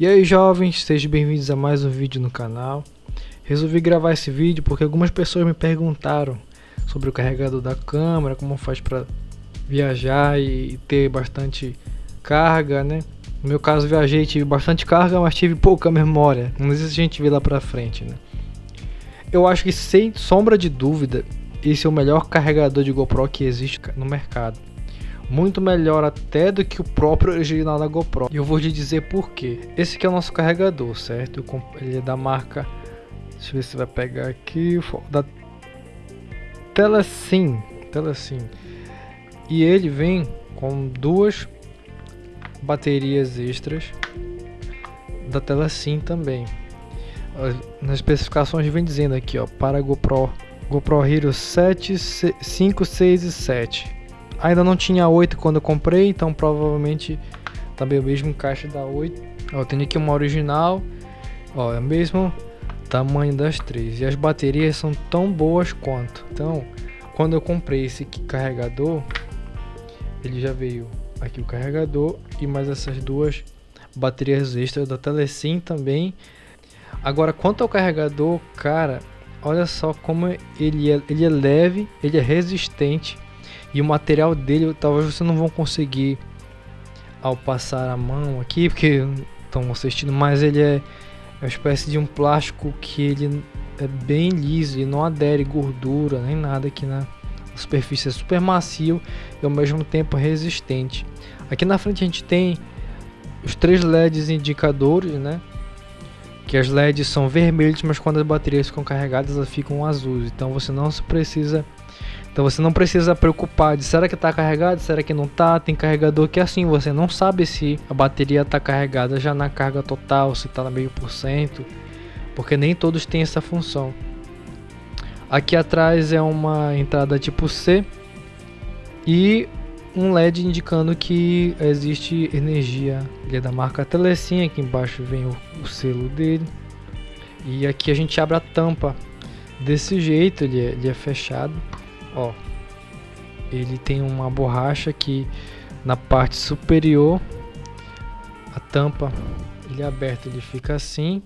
E aí jovens, sejam bem-vindos a mais um vídeo no canal. Resolvi gravar esse vídeo porque algumas pessoas me perguntaram sobre o carregador da câmera, como faz para viajar e ter bastante carga, né? No meu caso viajei, tive bastante carga, mas tive pouca memória. Não sei se a gente vê lá pra frente, né? Eu acho que sem sombra de dúvida, esse é o melhor carregador de GoPro que existe no mercado. Muito melhor até do que o próprio original da GoPro. E eu vou te dizer por quê. Esse aqui é o nosso carregador, certo? Ele é da marca... Deixa eu ver se vai pegar aqui... Da Telesim. Telesim. E ele vem com duas baterias extras da Telesim também. Nas especificações vem dizendo aqui, ó, para GoPro, GoPro Hero 7, 5, 6 e 7. Ainda não tinha 8 quando eu comprei, então provavelmente também o mesmo caixa da 8. Ó, eu tenho aqui uma original, ó, é o mesmo tamanho das três e as baterias são tão boas quanto. Então, quando eu comprei esse carregador, ele já veio aqui o carregador e mais essas duas baterias extras da Telesim também. Agora, quanto ao carregador, cara, olha só como ele é, ele é leve, ele é resistente e o material dele talvez você não vão conseguir ao passar a mão aqui, porque estão assistindo, mas ele é, é uma espécie de um plástico que ele é bem liso e não adere gordura nem nada aqui na superfície, é super macio e ao mesmo tempo resistente. Aqui na frente a gente tem os três LEDs indicadores, né? Que as LEDs são vermelhos, mas quando as baterias ficam carregadas elas ficam azuis. Então você não precisa então você não precisa preocupar de será que está carregado, será que não está. Tem carregador que é assim, você não sabe se a bateria está carregada já na carga total, se está na meio por cento, porque nem todos têm essa função. Aqui atrás é uma entrada tipo C e um LED indicando que existe energia. Ele é da marca Telecim, aqui embaixo vem o, o selo dele. E aqui a gente abre a tampa desse jeito, ele é, ele é fechado. Ó, ele tem uma borracha que na parte superior a tampa ele é aberto, ele fica assim.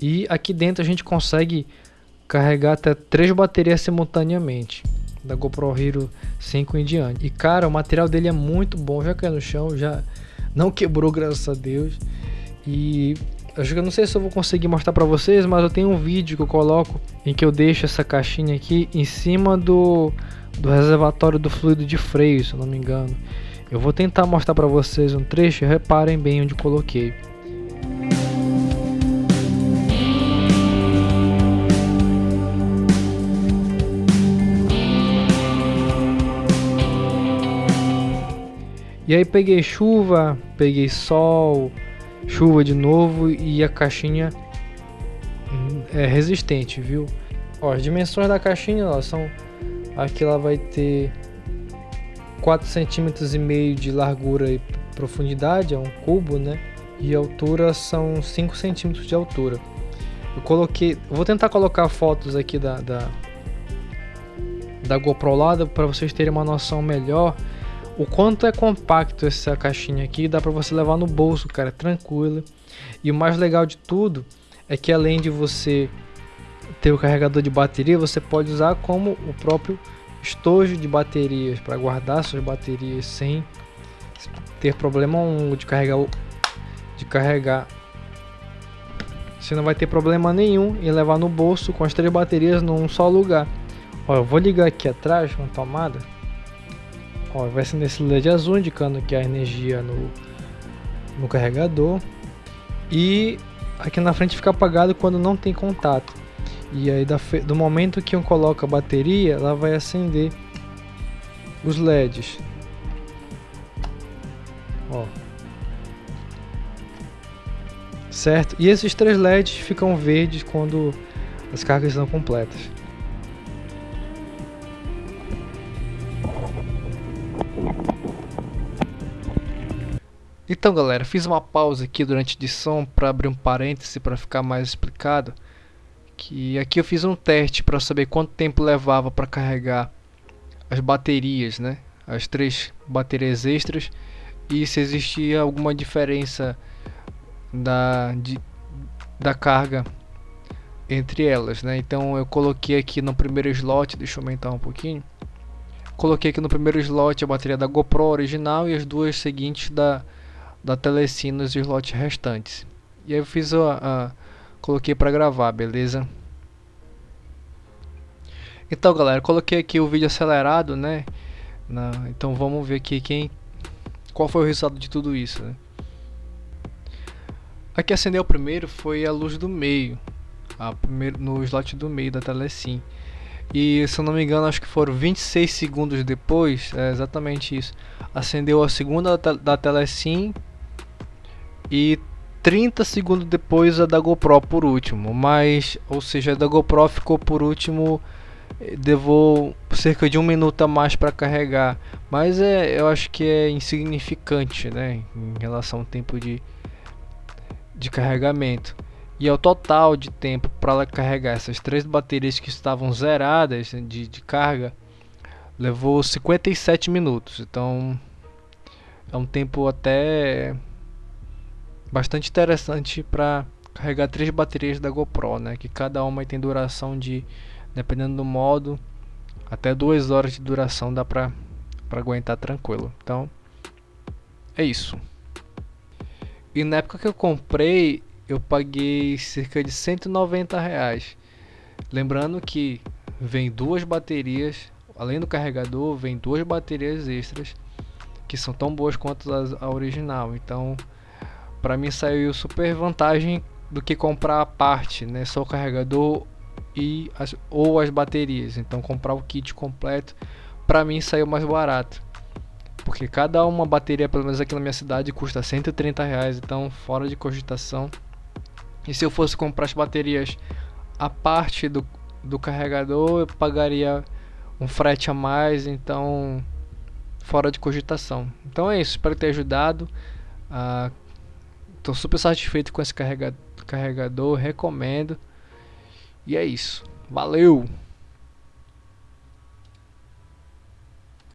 E aqui dentro a gente consegue carregar até três baterias simultaneamente da GoPro Hero 5 em diante. E cara, o material dele é muito bom, já caiu no chão, já não quebrou, graças a Deus. E eu não sei se eu vou conseguir mostrar para vocês, mas eu tenho um vídeo que eu coloco em que eu deixo essa caixinha aqui em cima do, do reservatório do fluido de freio, se eu não me engano. Eu vou tentar mostrar para vocês um trecho, reparem bem onde coloquei. E aí peguei chuva, peguei sol, chuva de novo e a caixinha é resistente, viu? Ó, as dimensões da caixinha ó, são aqui ela vai ter 4 centímetros e meio de largura e profundidade, é um cubo, né? E a altura são 5 centímetros de altura. Eu coloquei, vou tentar colocar fotos aqui da da, da GoPro lado para vocês terem uma noção melhor o quanto é compacto essa caixinha aqui, dá para você levar no bolso, cara, tranquilo. E o mais legal de tudo é que além de você ter o carregador de bateria, você pode usar como o próprio estojo de baterias para guardar suas baterias sem ter problema de carregar de carregar. Você não vai ter problema nenhum em levar no bolso com as três baterias num só lugar. Ó, eu vou ligar aqui atrás uma tomada Ó, vai ser nesse LED azul indicando que há energia no, no carregador. E aqui na frente fica apagado quando não tem contato. E aí do momento que eu coloco a bateria, ela vai acender os LEDs. Ó. Certo? E esses três LEDs ficam verdes quando as cargas estão completas. Então galera, fiz uma pausa aqui durante a edição para abrir um parêntese para ficar mais explicado. Que aqui eu fiz um teste para saber quanto tempo levava para carregar as baterias, né? As três baterias extras e se existia alguma diferença da, de, da carga entre elas, né? Então eu coloquei aqui no primeiro slot, deixa eu aumentar um pouquinho. Coloquei aqui no primeiro slot a bateria da GoPro original e as duas seguintes da da Telecine nos slots restantes. E aí eu fiz a, a coloquei para gravar, beleza? Então, galera, coloquei aqui o vídeo acelerado, né? Na, então vamos ver aqui quem qual foi o resultado de tudo isso, né? Aqui acendeu primeiro foi a luz do meio, a primeiro, no slot do meio da Telecine. E se eu não me engano, acho que foram 26 segundos depois, é exatamente isso. Acendeu a segunda da, da Telecine e 30 segundos depois a da GoPro por último, mas, ou seja, a da GoPro ficou por último, levou cerca de um minuto a mais para carregar, mas é, eu acho que é insignificante, né, em relação ao tempo de, de carregamento. E ao total de tempo para ela carregar. Essas três baterias que estavam zeradas de, de carga, levou 57 minutos, então é um tempo até bastante interessante para carregar três baterias da GoPro, né? Que cada uma tem duração de, dependendo do modo, até duas horas de duração dá para para aguentar tranquilo. Então é isso. E na época que eu comprei, eu paguei cerca de 190 reais. Lembrando que vem duas baterias, além do carregador, vem duas baterias extras que são tão boas quanto a original. Então para mim saiu super vantagem do que comprar a parte, né? Só o carregador e as, ou as baterias. Então comprar o kit completo para mim saiu mais barato. Porque cada uma bateria, pelo menos aqui na minha cidade, custa 130 reais, então fora de cogitação. E se eu fosse comprar as baterias a parte do, do carregador, eu pagaria um frete a mais, então fora de cogitação. Então é isso, espero ter ajudado. Uh, Estou super satisfeito com esse carregador, recomendo. E é isso. Valeu!